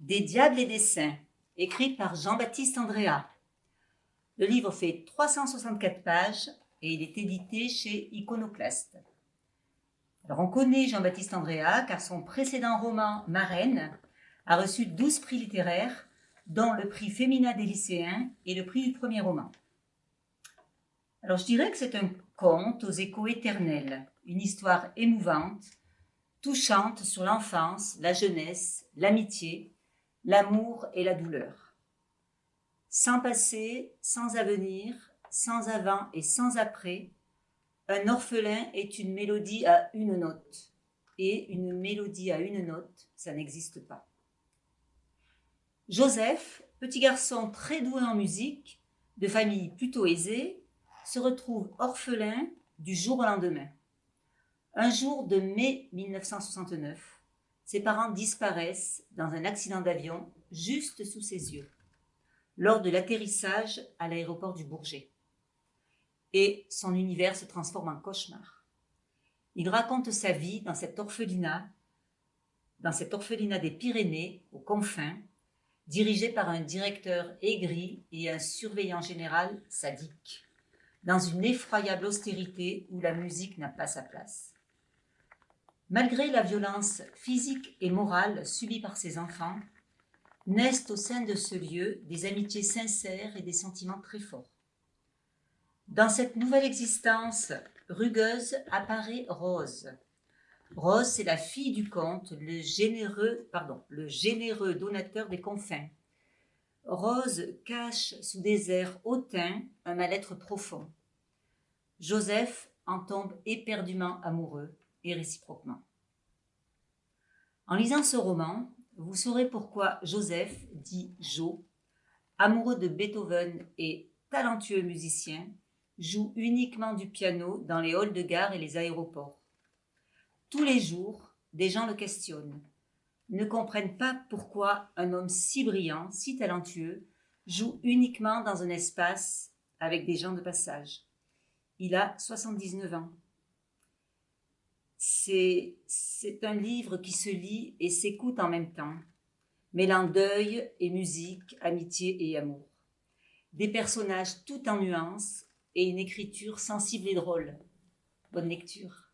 Des diables et des saints, écrit par Jean-Baptiste Andrea. Le livre fait 364 pages et il est édité chez Iconoclaste. Alors on connaît Jean-Baptiste Andrea car son précédent roman Marraine a reçu 12 prix littéraires dont le prix Féminin des lycéens et le prix du premier roman. Alors je dirais que c'est un conte aux échos éternels, une histoire émouvante, touchante sur l'enfance, la jeunesse, l'amitié, l'amour et la douleur. Sans passé, sans avenir, sans avant et sans après, un orphelin est une mélodie à une note. Et une mélodie à une note, ça n'existe pas. Joseph, petit garçon très doué en musique, de famille plutôt aisée, se retrouve orphelin du jour au lendemain. Un jour de mai 1969, ses parents disparaissent dans un accident d'avion juste sous ses yeux, lors de l'atterrissage à l'aéroport du Bourget. Et son univers se transforme en cauchemar. Il raconte sa vie dans cet orphelinat, dans cet orphelinat des Pyrénées, aux confins, dirigé par un directeur aigri et un surveillant général sadique dans une effroyable austérité où la musique n'a pas sa place. Malgré la violence physique et morale subie par ses enfants, naissent au sein de ce lieu des amitiés sincères et des sentiments très forts. Dans cette nouvelle existence rugueuse apparaît Rose. Rose, c'est la fille du comte, le généreux, le généreux donateur des confins, Rose cache sous des airs hautains un mal-être profond. Joseph en tombe éperdument amoureux et réciproquement. En lisant ce roman, vous saurez pourquoi Joseph, dit Jo, amoureux de Beethoven et talentueux musicien, joue uniquement du piano dans les halls de gare et les aéroports. Tous les jours, des gens le questionnent ne comprennent pas pourquoi un homme si brillant, si talentueux, joue uniquement dans un espace avec des gens de passage. Il a 79 ans. C'est un livre qui se lit et s'écoute en même temps, mêlant deuil et musique, amitié et amour. Des personnages tout en nuances et une écriture sensible et drôle. Bonne lecture.